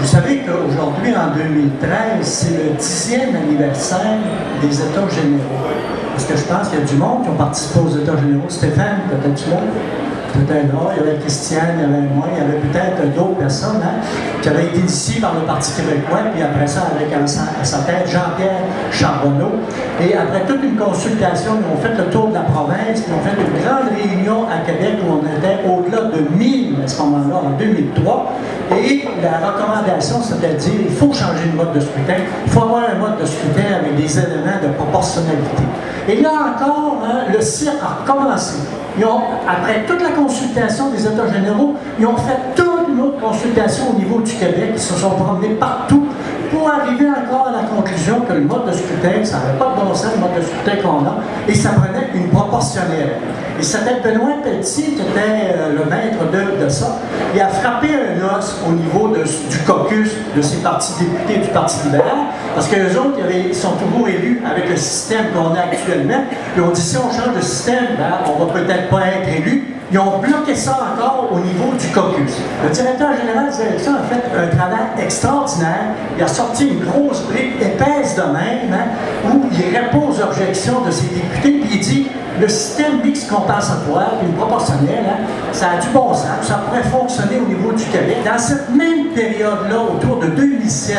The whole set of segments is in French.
Vous savez qu'aujourd'hui, en 2013, c'est le dixième anniversaire des États généraux. Parce que je pense qu'il y a du monde qui ont participé aux États généraux. Stéphane, peut-être là? Peut-être là. Il y avait Christiane, il y avait moi, il y avait peut-être d'autres personnes hein, qui avaient été initiées par le Parti québécois, puis après ça, avec à sa tête Jean-Pierre Charbonneau. Et après toute une consultation, ils ont fait le tour de la province, ils ont fait une grande réunion à Québec où on était au-delà de 1000 à ce moment-là, en 2003. Et la recommandation, c'était de dire il faut changer le mode de scrutin, il faut avoir un mode de scrutin avec des éléments de proportionnalité. Et là encore, hein, le cirque a recommencé. Ils ont, après toute la consultation des États généraux, ils ont fait toute une autre consultation au niveau du Québec. Ils se sont promenés partout pour arriver encore à la conclusion que le mode de scrutin, ça n'avait pas de bon sens, le mode de scrutin qu'on a, et ça prenait une proportionnelle. Et c'était Benoît Petit qui était euh, le maître de, ça. Il a frappé un os au niveau du caucus de ces partis députés du Parti libéral, parce que les autres ils sont toujours élus avec le système qu'on a actuellement. Puis on dit si on change de système, ben, on va peut-être pas être élu, ils ont bloqué ça encore au niveau du caucus. Le directeur général des élections a fait un travail extraordinaire. Il a sorti une grosse brique épaisse de même, hein, où il répond aux objections de ses députés, puis il dit le système mix compensatoire, une proportionnelle, hein, ça a du bon sens, ça pourrait fonctionner au niveau du Québec. Dans cette même période-là, autour de 2007,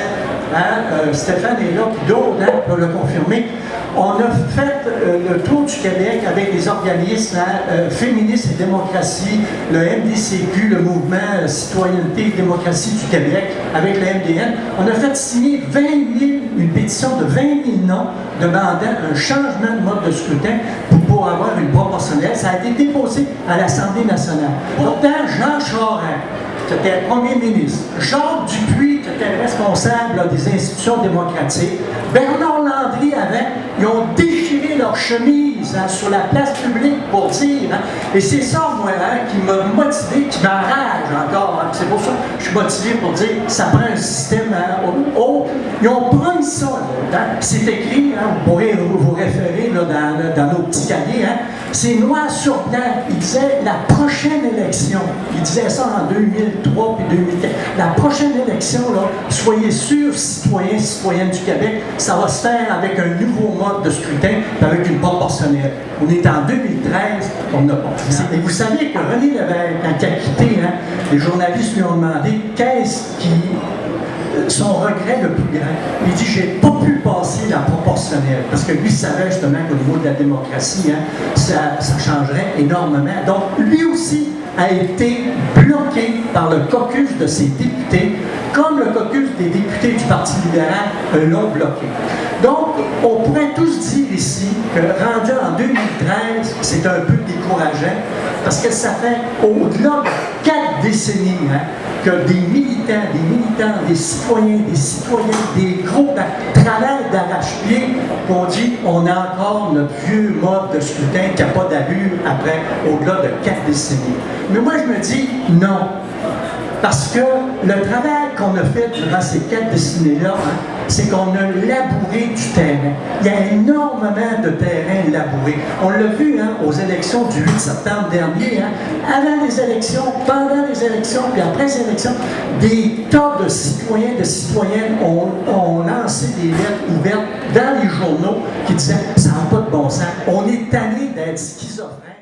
hein, euh, Stéphane est là, d'autres hein, peuvent le confirmer, on a fait euh, le tour du Québec avec les organismes euh, féministes et démocratie, le MDCQ, le mouvement Citoyenneté et démocratie du Québec, avec le MDN. On a fait signer 20 000, une pétition de 20 000 noms demandant un changement de mode de scrutin pour, avoir une proportionnelle. Ça a été déposé à l'Assemblée nationale. Pourtant, Jean Charest, qui était premier ministre, Jacques Dupuis, qui était responsable des institutions démocratiques, Bernard Landry avait, ils ont déchiré leur chemise hein, sur la place publique pour dire, hein. et c'est ça, moi, hein, qui m'a motivé, qui m'enrage encore. C'est pour ça que je suis motivé pour dire, ça prend un système haut. Ils ont pris ça, c'est écrit, vous pourrez vous, référer dans, dans, nos petits cahiers, c'est noir sur blanc. Il disait la prochaine élection, il disait ça en 2003 puis 2004, la prochaine élection, là, soyez sûrs, citoyens, citoyennes du Québec, ça va se faire avec un nouveau mode de scrutin, avec une proportionnelle. On est en 2013, on n'a pas. Et vous savez que René Lévesque, quand il a quitté, hein, les journalistes lui ont demandé qu'est-ce qui son regret le plus grand? Il dit J'ai pas pu passer Parce que lui savait justement qu'au niveau de la démocratie, hein, ça, ça changerait énormément. Donc, lui aussi a été bloqué par le caucus de ses députés, comme le caucus des députés du Parti libéral l'ont bloqué. Donc, on pourrait tous dire ici que rendu en 2013, c'est un peu décourageant, parce que ça fait au-delà de quatre décennies hein, que des militants, des militants, des citoyens, des citoyennes, des groupes travaillent d'arrache-pied qu'on dit on a encore notre vieux mode de scrutin qui n'a pas d'allure après au-delà de quatre décennies. Mais moi, je me dis non. Parce que le travail qu'on a fait durant ces quatre décennies-là, c'est qu'on a labouré du terrain. Il y a énormément de terrain labouré. On l'a vu hein, aux élections du 8 septembre dernier, hein, avant les élections, pendant les élections, puis après les élections, des tas de citoyens, de citoyennes ont, ont lancé des lettres ouvertes dans les journaux qui disaient « ça n'a pas de bon sens, on est tanné d'être schizophrène ».